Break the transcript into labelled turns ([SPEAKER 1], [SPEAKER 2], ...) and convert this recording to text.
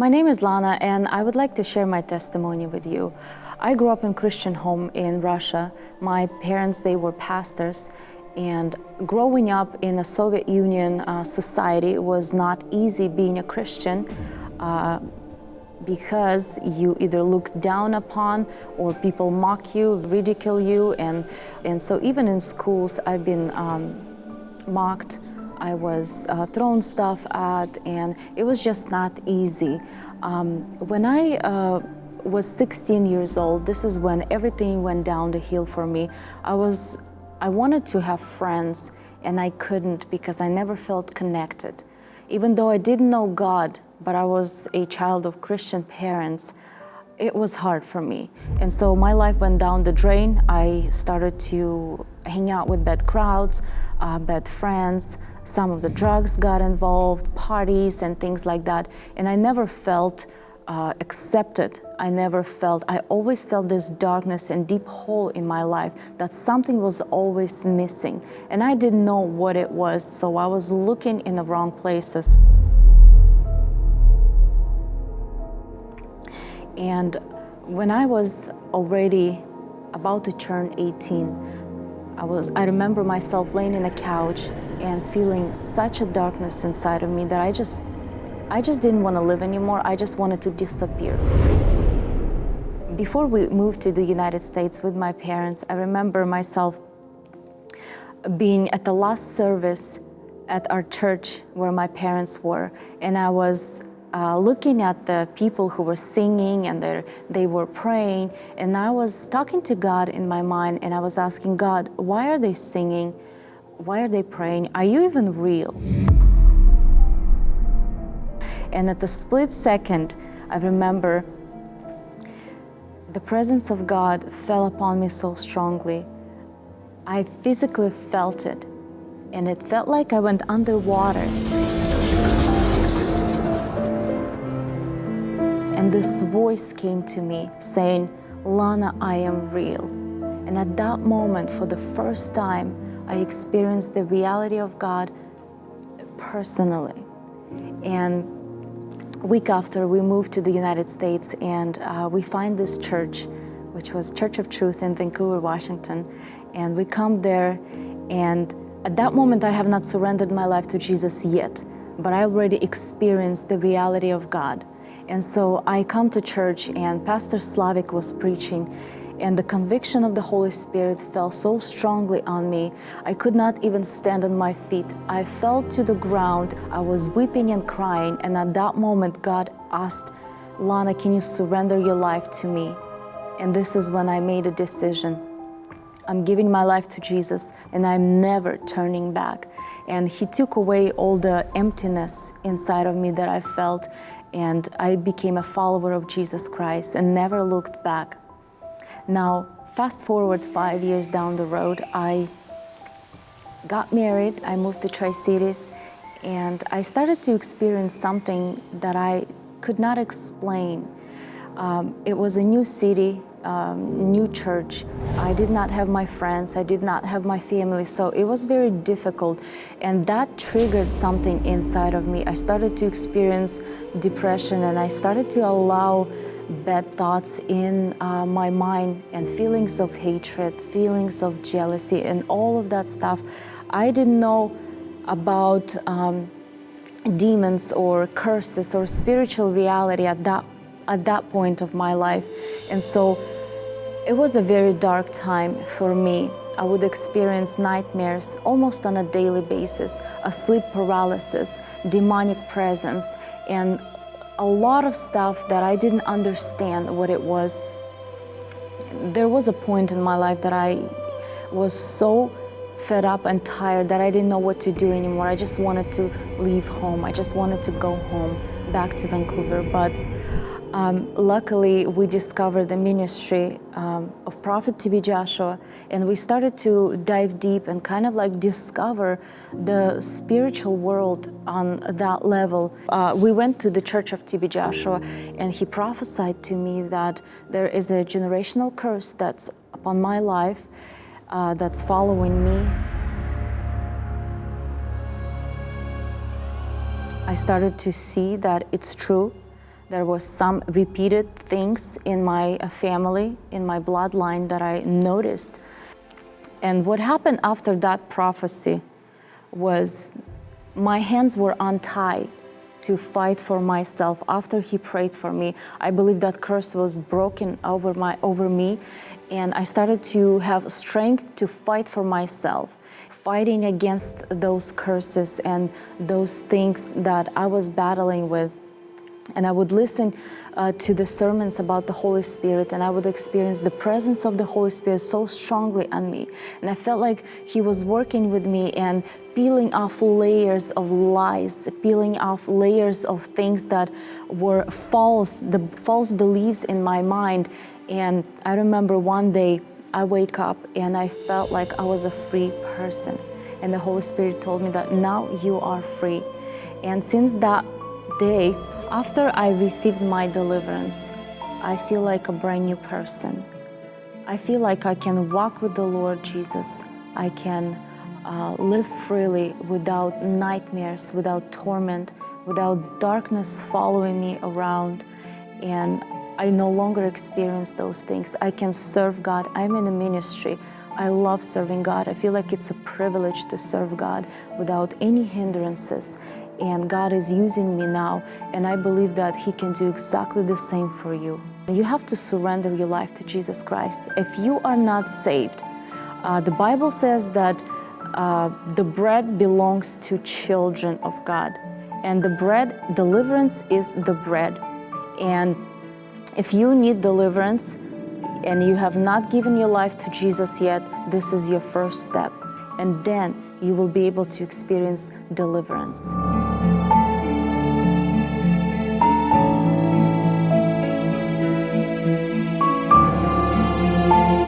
[SPEAKER 1] My name is Lana, and I would like to share my testimony with you. I grew up in Christian home in Russia. My parents, they were pastors, and growing up in a Soviet Union uh, society was not easy being a Christian. Uh, because you either looked down upon or people mock you, ridicule you, and, and so even in schools I've been um, mocked, I was uh, thrown stuff at, and it was just not easy. Um, when I uh, was 16 years old, this is when everything went down the hill for me. I was, I wanted to have friends, and I couldn't because I never felt connected. Even though I didn't know God, but I was a child of Christian parents, it was hard for me. And so my life went down the drain. I started to hang out with bad crowds, uh, bad friends. Some of the drugs got involved, parties and things like that. And I never felt uh, accepted. I never felt, I always felt this darkness and deep hole in my life that something was always missing. And I didn't know what it was, so I was looking in the wrong places. And when I was already about to turn 18, I, was, I remember myself laying in a couch and feeling such a darkness inside of me that I just, I just didn't want to live anymore. I just wanted to disappear. Before we moved to the United States with my parents, I remember myself being at the last service at our church where my parents were, and I was uh, looking at the people who were singing and they were praying, and I was talking to God in my mind, and I was asking God, why are they singing? Why are they praying? Are you even real? And at the split second, I remember the presence of God fell upon me so strongly. I physically felt it, and it felt like I went underwater. And this voice came to me saying, Lana, I am real. And at that moment, for the first time, I experienced the reality of God personally. And week after, we moved to the United States and uh, we find this church, which was Church of Truth in Vancouver, Washington. And we come there and at that moment, I have not surrendered my life to Jesus yet, but I already experienced the reality of God. And so I come to church and Pastor Slavik was preaching and the conviction of the Holy Spirit fell so strongly on me, I could not even stand on my feet. I fell to the ground, I was weeping and crying, and at that moment God asked, Lana, can you surrender your life to me? And this is when I made a decision. I'm giving my life to Jesus and I'm never turning back. And He took away all the emptiness inside of me that I felt and I became a follower of Jesus Christ and never looked back. Now, fast forward five years down the road, I got married, I moved to Tri-Cities, and I started to experience something that I could not explain. Um, it was a new city, um, new church. I did not have my friends, I did not have my family, so it was very difficult. And that triggered something inside of me. I started to experience depression and I started to allow bad thoughts in uh, my mind and feelings of hatred, feelings of jealousy and all of that stuff. I didn't know about um, demons or curses or spiritual reality at that at that point of my life. And so it was a very dark time for me. I would experience nightmares almost on a daily basis, a sleep paralysis, demonic presence, and a lot of stuff that I didn't understand what it was. There was a point in my life that I was so fed up and tired that I didn't know what to do anymore. I just wanted to leave home. I just wanted to go home, back to Vancouver. But um, luckily, we discovered the ministry um, of Prophet TB Joshua, and we started to dive deep and kind of like discover the spiritual world on that level. Uh, we went to the church of TB Joshua, and he prophesied to me that there is a generational curse that's upon my life, uh, that's following me. I started to see that it's true There was some repeated things in my uh, family, in my bloodline that I noticed. And what happened after that prophecy was my hands were untied to fight for myself after he prayed for me i believe that curse was broken over my over me and i started to have strength to fight for myself fighting against those curses and those things that i was battling with and I would listen uh, to the sermons about the Holy Spirit and I would experience the presence of the Holy Spirit so strongly on me. And I felt like He was working with me and peeling off layers of lies, peeling off layers of things that were false, the false beliefs in my mind. And I remember one day I wake up and I felt like I was a free person. And the Holy Spirit told me that now you are free. And since that day, after I received my deliverance, I feel like a brand new person. I feel like I can walk with the Lord Jesus. I can uh, live freely without nightmares, without torment, without darkness following me around. And I no longer experience those things. I can serve God. I'm in a ministry. I love serving God. I feel like it's a privilege to serve God without any hindrances and God is using me now and I believe that He can do exactly the same for you. You have to surrender your life to Jesus Christ. If you are not saved, uh, the Bible says that uh, the bread belongs to children of God and the bread, deliverance is the bread. And if you need deliverance and you have not given your life to Jesus yet, this is your first step. And then you will be able to experience deliverance.